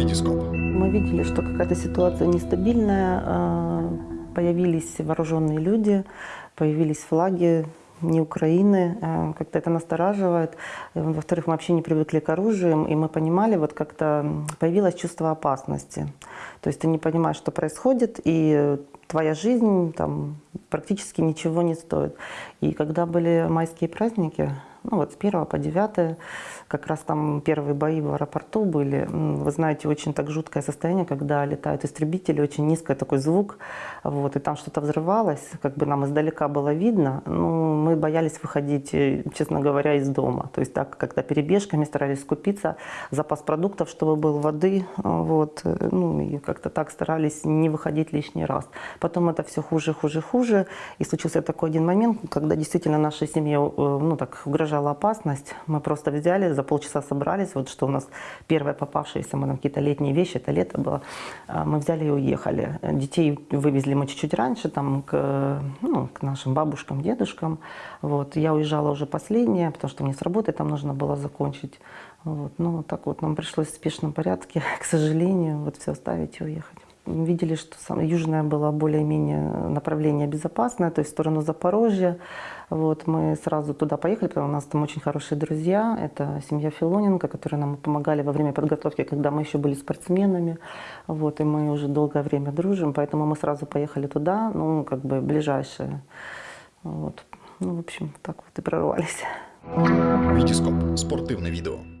Витископ. Мы видели, что какая-то ситуация нестабильная, э, появились вооруженные люди, появились флаги не Украины, э, как-то это настораживает. Во-вторых, мы вообще не привыкли к оружию, и мы понимали, вот как-то появилось чувство опасности. То есть ты не понимаешь, что происходит, и твоя жизнь там практически ничего не стоит. И когда были майские праздники, ну вот с 1 по 9, как раз там первые бои в аэропорту были. Вы знаете, очень так жуткое состояние, когда летают истребители, очень низкий такой звук, вот, и там что-то взрывалось, как бы нам издалека было видно. Ну, мы боялись выходить, э, честно говоря, из дома. То есть так, когда перебежками старались скупиться, запас продуктов, чтобы был воды, вот, э, ну, и как-то так старались не выходить лишний раз. Потом это все хуже, хуже, хуже, и случился такой один момент, когда действительно нашей семье, э, ну, так, угрожала опасность. Мы просто взяли, за полчаса собрались, вот что у нас первое попавшееся, мы там какие-то летние вещи, это лето было, а, мы взяли и уехали. Детей вывезли мы чуть-чуть раньше, там, к, ну, к нашим бабушкам, дедушкам. Вот. Я уезжала уже последняя, потому что мне с работы там нужно было закончить. Вот. Ну, так вот нам пришлось в спешном порядке, к сожалению, вот все оставить и уехать. Видели, что сам, южное было более-менее направление безопасное, то есть в сторону Запорожья. Вот, мы сразу туда поехали, потому что у нас там очень хорошие друзья. Это семья Филоненко, которые нам помогали во время подготовки, когда мы еще были спортсменами. Вот, и мы уже долгое время дружим, поэтому мы сразу поехали туда, ну, как бы ближайшее. Вот. Ну, в общем, так вот и прорвались. Витископ. Спортивне відео.